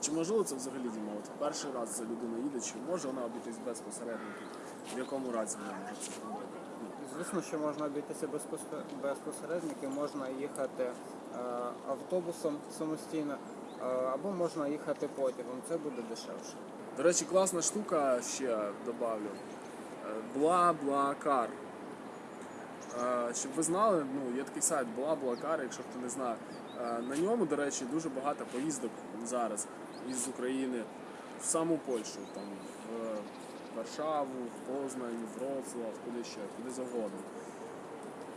Чи можливо це взагалі Діма? От перший раз за людина їде, чи може вона обійтись без посередників? В якому разі вона може це зробити? Звісно, що можна обійтися без посередників, можна їхати е, автобусом самостійно, е, або можна їхати потягом. Це буде дешевше. До речі, класна штука ще добавлю. Бла-бла-кар. Е, Щоб ви знали, ну є такий сайт Бла-бла-кар, якщо хто не знає. На ньому, до речі, дуже багато поїздок зараз із України в саму Польщу, там в Варшаву, в Познань, в Вроцлав, куди ще, куди завгодно.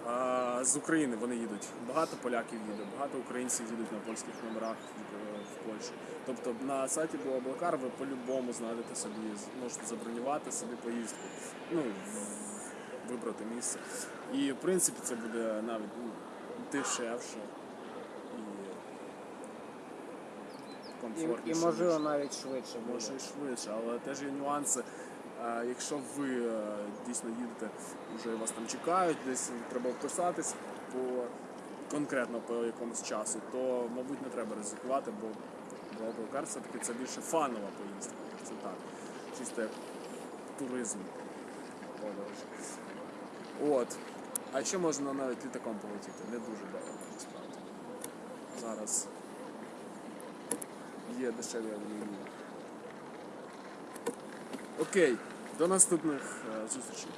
А, з України вони їдуть. Багато поляків їде, багато українців їдуть на польських номерах в, Польщу. Тобто на сайті Блаблакар ви по-любому знайдете собі, можете забронювати собі поїздку. Ну, вибрати місце. І в принципі це буде навіть ну, дешевше і І, комфортніше. і можливо ніж- навіть швидше буде. Може і швидше, але теж є нюанси. Якщо ви е, дійсно їдете, вже вас там чекають, десь треба вписатись по конкретно по якомусь часу, то мабуть не треба ризикувати, бо Блаблакар все-таки це більше фанова поїздка. Це так. Чисто як туризм. От. А ще можна навіть літаком полетіти, не дуже дорого насправді. Зараз є дешеві авіалінії. Окей, до наступних е, зустрічей.